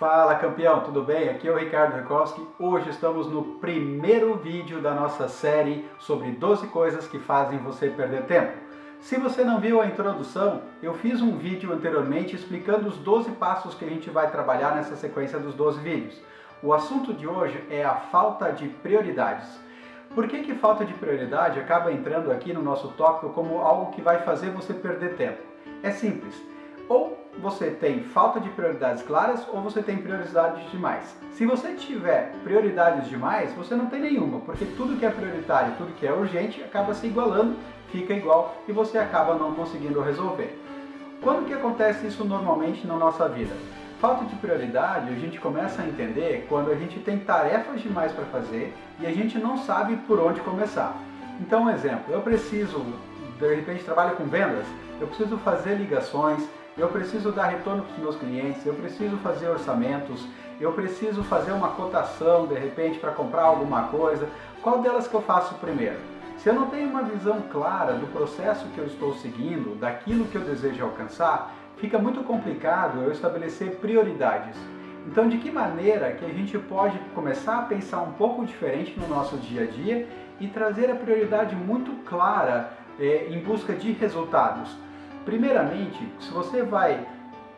Fala campeão, tudo bem? Aqui é o Ricardo Rekowski. Hoje estamos no primeiro vídeo da nossa série sobre 12 coisas que fazem você perder tempo. Se você não viu a introdução, eu fiz um vídeo anteriormente explicando os 12 passos que a gente vai trabalhar nessa sequência dos 12 vídeos. O assunto de hoje é a falta de prioridades. Por que, que falta de prioridade acaba entrando aqui no nosso tópico como algo que vai fazer você perder tempo? É simples. Ou você tem falta de prioridades claras ou você tem prioridades demais. Se você tiver prioridades demais, você não tem nenhuma, porque tudo que é prioritário, tudo que é urgente acaba se igualando, fica igual e você acaba não conseguindo resolver. Quando que acontece isso normalmente na nossa vida? Falta de prioridade a gente começa a entender quando a gente tem tarefas demais para fazer e a gente não sabe por onde começar. Então, um exemplo, eu preciso, de repente trabalho com vendas, eu preciso fazer ligações, eu preciso dar retorno para os meus clientes, eu preciso fazer orçamentos, eu preciso fazer uma cotação de repente para comprar alguma coisa. Qual delas que eu faço primeiro? Se eu não tenho uma visão clara do processo que eu estou seguindo, daquilo que eu desejo alcançar, fica muito complicado eu estabelecer prioridades. Então, de que maneira que a gente pode começar a pensar um pouco diferente no nosso dia a dia e trazer a prioridade muito clara eh, em busca de resultados? Primeiramente, se você vai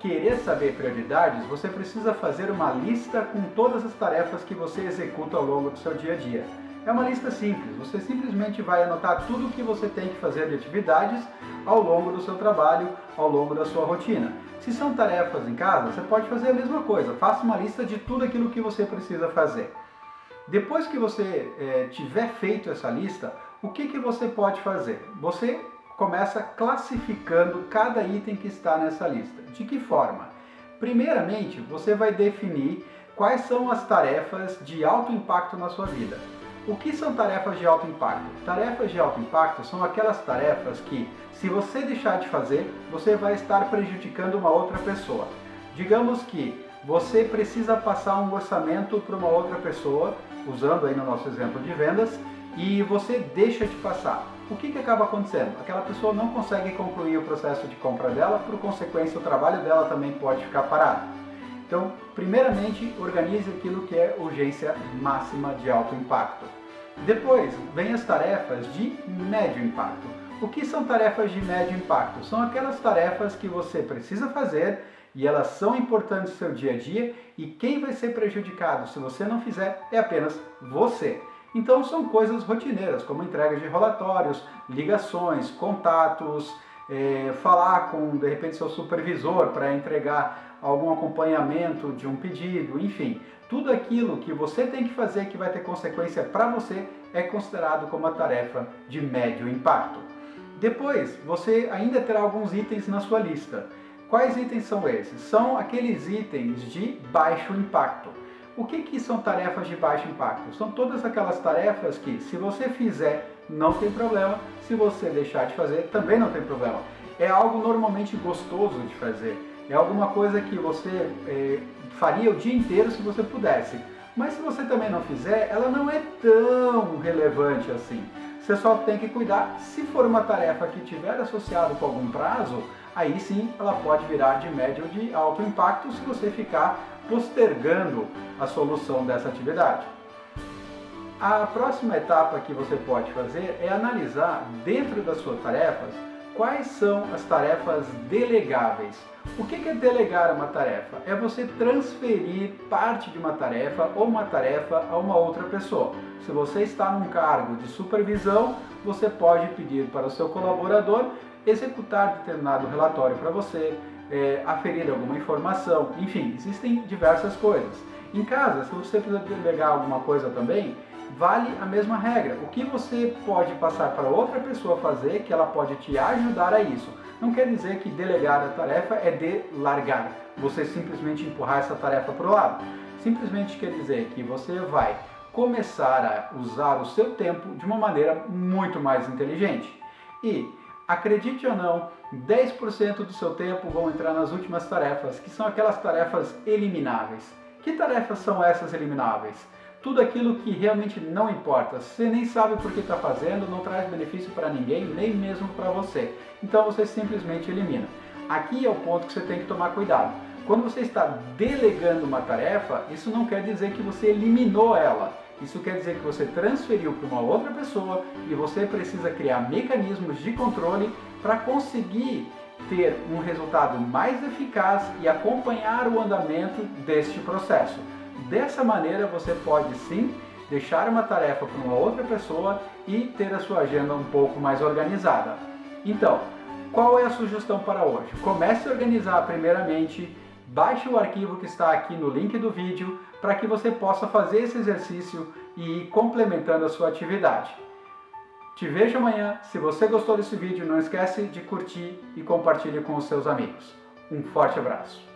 querer saber prioridades, você precisa fazer uma lista com todas as tarefas que você executa ao longo do seu dia a dia. É uma lista simples, você simplesmente vai anotar tudo o que você tem que fazer de atividades ao longo do seu trabalho, ao longo da sua rotina. Se são tarefas em casa, você pode fazer a mesma coisa, faça uma lista de tudo aquilo que você precisa fazer. Depois que você é, tiver feito essa lista, o que, que você pode fazer? Você começa classificando cada item que está nessa lista. De que forma? Primeiramente, você vai definir quais são as tarefas de alto impacto na sua vida. O que são tarefas de alto impacto? Tarefas de alto impacto são aquelas tarefas que, se você deixar de fazer, você vai estar prejudicando uma outra pessoa. Digamos que você precisa passar um orçamento para uma outra pessoa, usando aí no nosso exemplo de vendas, e você deixa de passar o que, que acaba acontecendo? Aquela pessoa não consegue concluir o processo de compra dela, por consequência o trabalho dela também pode ficar parado. Então, primeiramente, organize aquilo que é urgência máxima de alto impacto. Depois, vem as tarefas de médio impacto. O que são tarefas de médio impacto? São aquelas tarefas que você precisa fazer e elas são importantes no seu dia a dia e quem vai ser prejudicado se você não fizer é apenas você. Então são coisas rotineiras, como entrega de relatórios, ligações, contatos, é, falar com, de repente, seu supervisor para entregar algum acompanhamento de um pedido, enfim. Tudo aquilo que você tem que fazer que vai ter consequência para você é considerado como uma tarefa de médio impacto. Depois, você ainda terá alguns itens na sua lista. Quais itens são esses? São aqueles itens de baixo impacto. O que, que são tarefas de baixo impacto? São todas aquelas tarefas que, se você fizer, não tem problema, se você deixar de fazer, também não tem problema. É algo normalmente gostoso de fazer, é alguma coisa que você é, faria o dia inteiro se você pudesse. Mas se você também não fizer, ela não é tão relevante assim. Você só tem que cuidar, se for uma tarefa que tiver associado com algum prazo, aí sim ela pode virar de médio ou de alto impacto se você ficar postergando a solução dessa atividade. A próxima etapa que você pode fazer é analisar dentro das suas tarefas quais são as tarefas delegáveis. O que é delegar uma tarefa? É você transferir parte de uma tarefa ou uma tarefa a uma outra pessoa. Se você está num cargo de supervisão, você pode pedir para o seu colaborador executar determinado relatório para você, é, aferir alguma informação, enfim, existem diversas coisas. Em casa, se você precisa delegar alguma coisa também, vale a mesma regra. O que você pode passar para outra pessoa fazer, que ela pode te ajudar a isso. Não quer dizer que delegar a tarefa é de largar, você simplesmente empurrar essa tarefa para o lado. Simplesmente quer dizer que você vai começar a usar o seu tempo de uma maneira muito mais inteligente. E acredite ou não, 10% do seu tempo vão entrar nas últimas tarefas, que são aquelas tarefas elimináveis. Que tarefas são essas elimináveis? Tudo aquilo que realmente não importa, você nem sabe por que está fazendo, não traz benefício para ninguém, nem mesmo para você. Então você simplesmente elimina. Aqui é o ponto que você tem que tomar cuidado. Quando você está delegando uma tarefa, isso não quer dizer que você eliminou ela. Isso quer dizer que você transferiu para uma outra pessoa e você precisa criar mecanismos de controle para conseguir ter um resultado mais eficaz e acompanhar o andamento deste processo. Dessa maneira você pode sim deixar uma tarefa para uma outra pessoa e ter a sua agenda um pouco mais organizada. Então, qual é a sugestão para hoje? Comece a organizar primeiramente, baixe o arquivo que está aqui no link do vídeo para que você possa fazer esse exercício e ir complementando a sua atividade. Te vejo amanhã. Se você gostou desse vídeo, não esquece de curtir e compartilhe com os seus amigos. Um forte abraço.